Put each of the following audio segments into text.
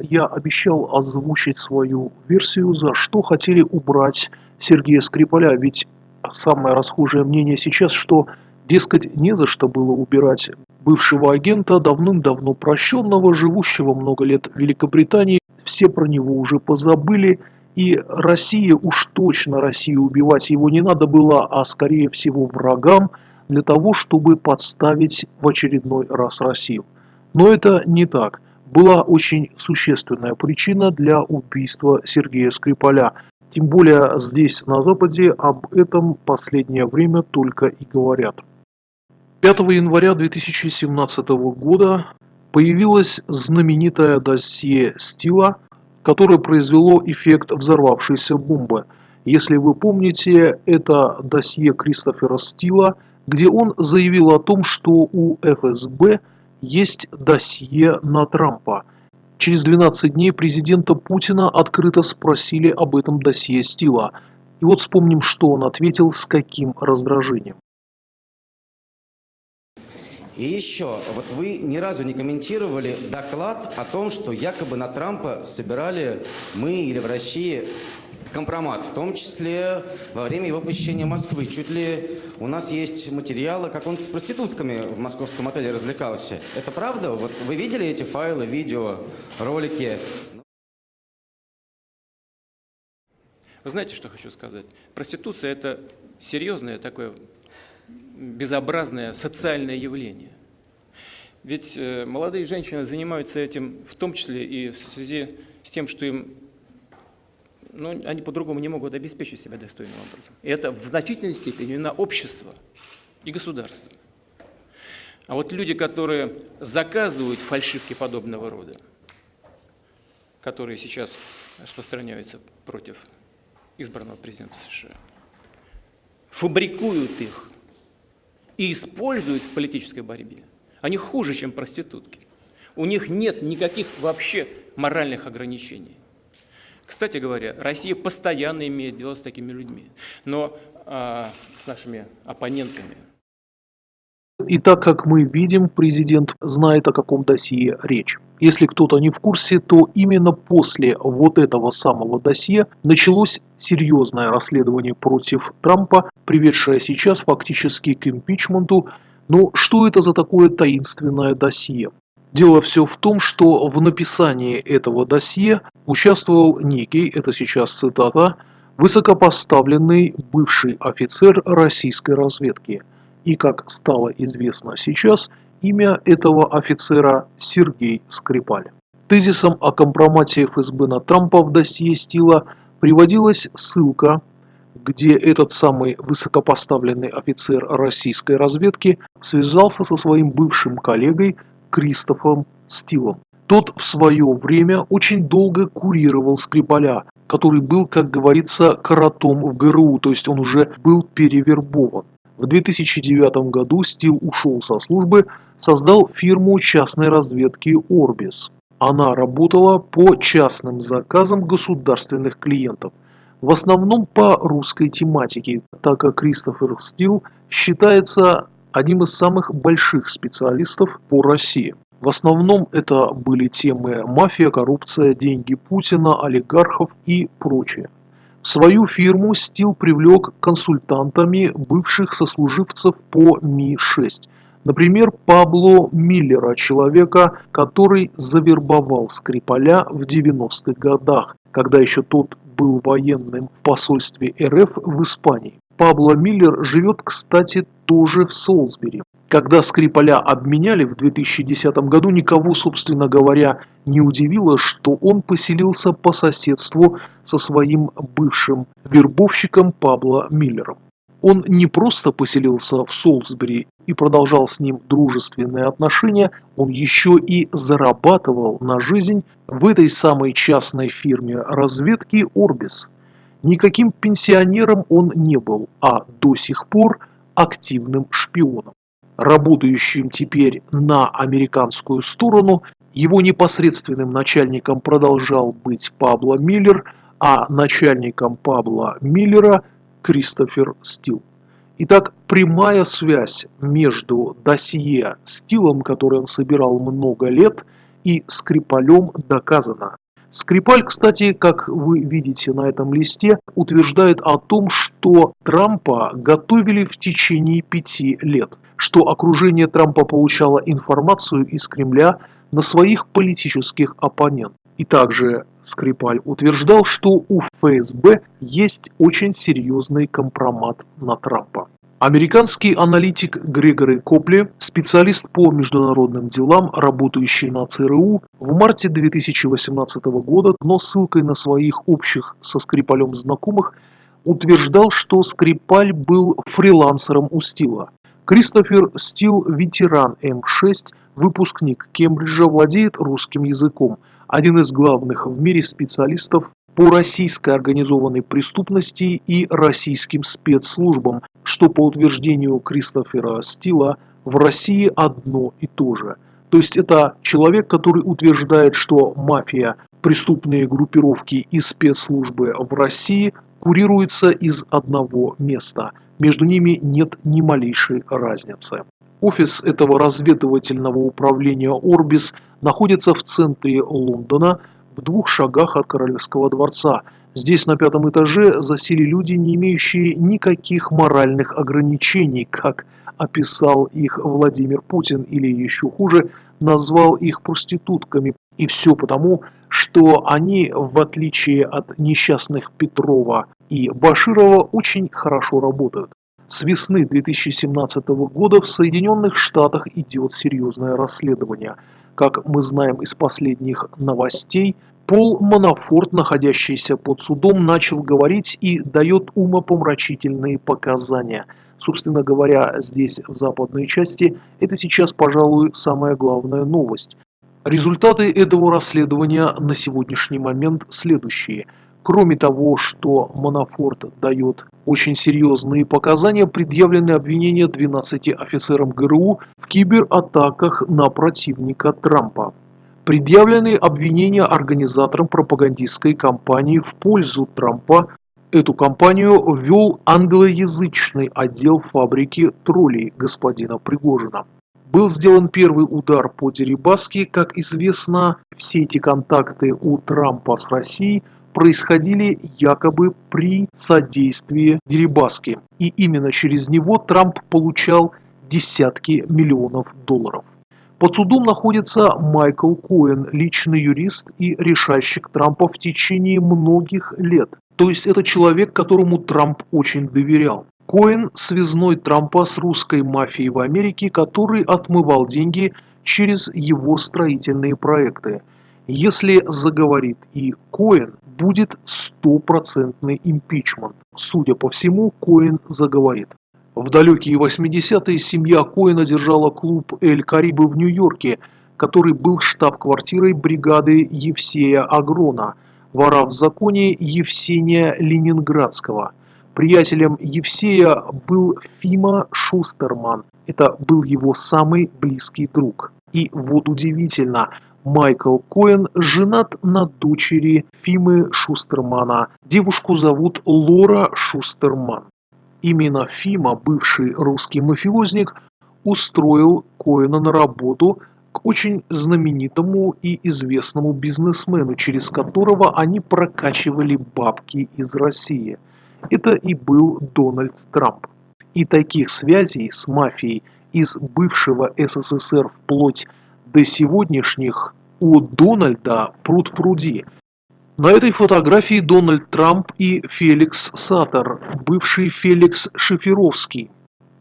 я обещал озвучить свою версию, за что хотели убрать Сергея Скрипаля. Ведь самое расхожее мнение сейчас, что, дескать, не за что было убирать бывшего агента, давным-давно прощенного, живущего много лет в Великобритании. Все про него уже позабыли. И Россия, уж точно Россию убивать его не надо было, а скорее всего врагам, для того, чтобы подставить в очередной раз Россию. Но это не так. Была очень существенная причина для убийства Сергея Скрипаля. Тем более здесь, на Западе, об этом последнее время только и говорят. 5 января 2017 года появилось знаменитое досье Стила, которое произвело эффект взорвавшейся бомбы. Если вы помните, это досье Кристофера Стила, где он заявил о том, что у ФСБ есть досье на Трампа. Через 12 дней президента Путина открыто спросили об этом досье Стила. И вот вспомним, что он ответил, с каким раздражением. И еще, вот вы ни разу не комментировали доклад о том, что якобы на Трампа собирали мы или в России компромат, в том числе во время его посещения Москвы. Чуть ли у нас есть материалы, как он с проститутками в московском отеле развлекался. Это правда? Вот вы видели эти файлы, видео, ролики? Вы знаете, что хочу сказать? Проституция – это серьезное такое безобразное социальное явление. Ведь э, молодые женщины занимаются этим в том числе и в связи с тем, что им ну, они по-другому не могут обеспечить себя достойным образом. И это в значительной степени на общество и государство. А вот люди, которые заказывают фальшивки подобного рода, которые сейчас распространяются против избранного президента США, фабрикуют их и используют в политической борьбе, они хуже, чем проститутки. У них нет никаких вообще моральных ограничений. Кстати говоря, Россия постоянно имеет дело с такими людьми, но э, с нашими оппонентами. И так как мы видим, президент знает, о каком досье речь. Если кто-то не в курсе, то именно после вот этого самого досье началось серьезное расследование против Трампа, приведшее сейчас фактически к импичменту. Но что это за такое таинственное досье? Дело все в том, что в написании этого досье участвовал некий, это сейчас цитата, высокопоставленный бывший офицер российской разведки. И, как стало известно сейчас, имя этого офицера Сергей Скрипаль. Тезисом о компромате ФСБ на Трампа в досье Стила приводилась ссылка, где этот самый высокопоставленный офицер российской разведки связался со своим бывшим коллегой Кристофом Стилом. Тот в свое время очень долго курировал Скрипаля, который был, как говорится, коротом в ГРУ, то есть он уже был перевербован. В 2009 году Стил ушел со службы, создал фирму частной разведки Orbis. Она работала по частным заказам государственных клиентов, в основном по русской тематике, так как Кристофер Стил считается одним из самых больших специалистов по России. В основном это были темы мафия, коррупция, деньги Путина, олигархов и прочее. В свою фирму Стил привлек консультантами бывших сослуживцев по Ми-6. Например, Пабло Миллера, человека, который завербовал Скрипаля в 90-х годах, когда еще тот был военным в посольстве РФ в Испании. Пабло Миллер живет, кстати, тоже в Солсбери. Когда Скрипаля обменяли в 2010 году, никого, собственно говоря, не удивило, что он поселился по соседству со своим бывшим вербовщиком Пабло Миллером. Он не просто поселился в Солсбери и продолжал с ним дружественные отношения, он еще и зарабатывал на жизнь в этой самой частной фирме разведки «Орбис». Никаким пенсионером он не был, а до сих пор активным шпионом. Работающим теперь на американскую сторону, его непосредственным начальником продолжал быть Пабло Миллер, а начальником Пабло Миллера – Кристофер Стил. Итак, прямая связь между досье Стилом, который он собирал много лет, и Скрипалем доказано. Скрипаль, кстати, как вы видите на этом листе, утверждает о том, что Трампа готовили в течение пяти лет, что окружение Трампа получало информацию из Кремля на своих политических оппонентов. И также Скрипаль утверждал, что у ФСБ есть очень серьезный компромат на Трампа. Американский аналитик Грегори Копли, специалист по международным делам, работающий на ЦРУ, в марте 2018 года, но ссылкой на своих общих со Скрипалем знакомых, утверждал, что Скрипаль был фрилансером у Стила. Кристофер Стил – ветеран М6, выпускник Кембриджа, владеет русским языком, один из главных в мире специалистов по российской организованной преступности и российским спецслужбам, что по утверждению Кристофера Стила в России одно и то же. То есть это человек, который утверждает, что мафия, преступные группировки и спецслужбы в России курируются из одного места. Между ними нет ни малейшей разницы. Офис этого разведывательного управления «Орбис» находится в центре Лондона, в двух шагах от Королевского дворца. Здесь на пятом этаже засели люди, не имеющие никаких моральных ограничений, как описал их Владимир Путин, или еще хуже, назвал их проститутками. И все потому, что они, в отличие от несчастных Петрова и Баширова, очень хорошо работают. С весны 2017 года в Соединенных Штатах идет серьезное расследование. Как мы знаем из последних новостей, Пол Манафорт, находящийся под судом, начал говорить и дает умопомрачительные показания. Собственно говоря, здесь, в западной части, это сейчас, пожалуй, самая главная новость. Результаты этого расследования на сегодняшний момент следующие – Кроме того, что Манафорт дает очень серьезные показания, предъявлены обвинения 12 офицерам ГРУ в кибератаках на противника Трампа. Предъявлены обвинения организаторам пропагандистской кампании в пользу Трампа. Эту кампанию вел англоязычный отдел фабрики троллей господина Пригожина. Был сделан первый удар по Дерибаске. Как известно, все эти контакты у Трампа с Россией – происходили якобы при содействии Дерибаски. И именно через него Трамп получал десятки миллионов долларов. Под судом находится Майкл Коэн, личный юрист и решальщик Трампа в течение многих лет. То есть это человек, которому Трамп очень доверял. Коэн – связной Трампа с русской мафией в Америке, который отмывал деньги через его строительные проекты. Если заговорит и Коэн, будет стопроцентный импичмент. Судя по всему, Коэн заговорит. В далекие 80-е семья Коэна держала клуб «Эль Карибы» в Нью-Йорке, который был штаб-квартирой бригады Евсея Агрона, вора в законе Евсения Ленинградского. Приятелем Евсея был Фима Шустерман. Это был его самый близкий друг. И вот удивительно – Майкл Коэн женат на дочери Фимы Шустермана. Девушку зовут Лора Шустерман. Именно Фима, бывший русский мафиозник, устроил Коэна на работу к очень знаменитому и известному бизнесмену, через которого они прокачивали бабки из России. Это и был Дональд Трамп. И таких связей с мафией из бывшего СССР вплоть до сегодняшних у Дональда пруд-пруди. На этой фотографии Дональд Трамп и Феликс Саттер, бывший Феликс Шеферовский.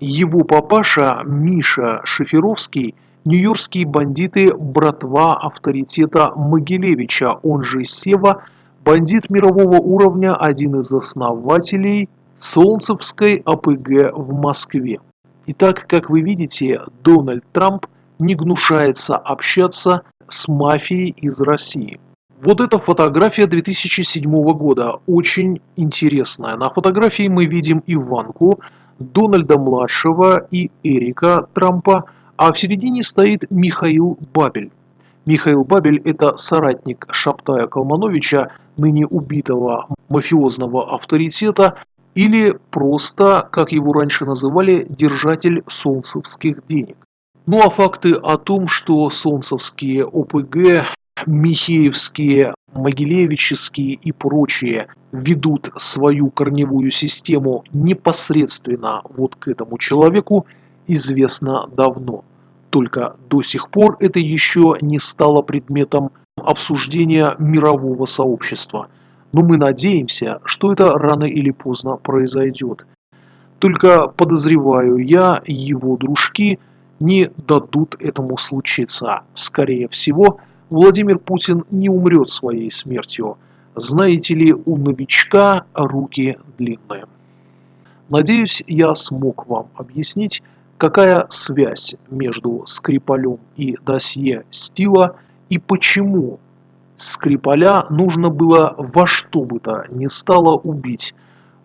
Его папаша Миша Шеферовский – нью-йоркские бандиты братва авторитета Могилевича, он же Сева, бандит мирового уровня, один из основателей Солнцевской АПГ в Москве. Итак, как вы видите, Дональд Трамп – не гнушается общаться с мафией из России. Вот эта фотография 2007 года, очень интересная. На фотографии мы видим Иванку, Дональда-младшего и Эрика Трампа, а в середине стоит Михаил Бабель. Михаил Бабель – это соратник Шаптая Калмановича, ныне убитого мафиозного авторитета, или просто, как его раньше называли, держатель солнцевских денег. Ну а факты о том, что солнцевские ОПГ, Михеевские, Могилевические и прочие ведут свою корневую систему непосредственно вот к этому человеку, известно давно. Только до сих пор это еще не стало предметом обсуждения мирового сообщества. Но мы надеемся, что это рано или поздно произойдет. Только подозреваю я, его дружки не дадут этому случиться. Скорее всего, Владимир Путин не умрет своей смертью. Знаете ли, у новичка руки длинные. Надеюсь, я смог вам объяснить, какая связь между Скрипалем и досье Стила и почему Скрипаля нужно было во что бы то ни стало убить.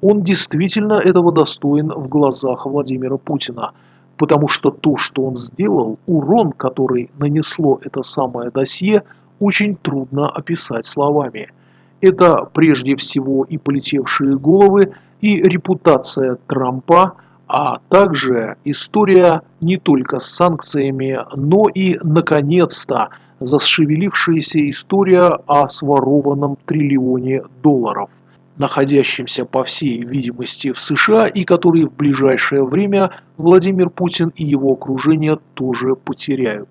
Он действительно этого достоин в глазах Владимира Путина – потому что то, что он сделал, урон, который нанесло это самое досье, очень трудно описать словами. Это прежде всего и полетевшие головы, и репутация Трампа, а также история не только с санкциями, но и, наконец-то, зашевелившаяся история о сворованном триллионе долларов находящимся по всей видимости в США и который в ближайшее время Владимир Путин и его окружение тоже потеряют.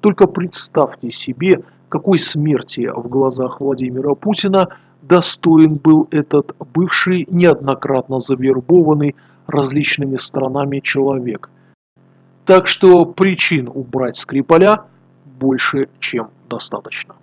Только представьте себе, какой смерти в глазах Владимира Путина достоин был этот бывший неоднократно завербованный различными странами человек. Так что причин убрать Скрипаля больше, чем достаточно.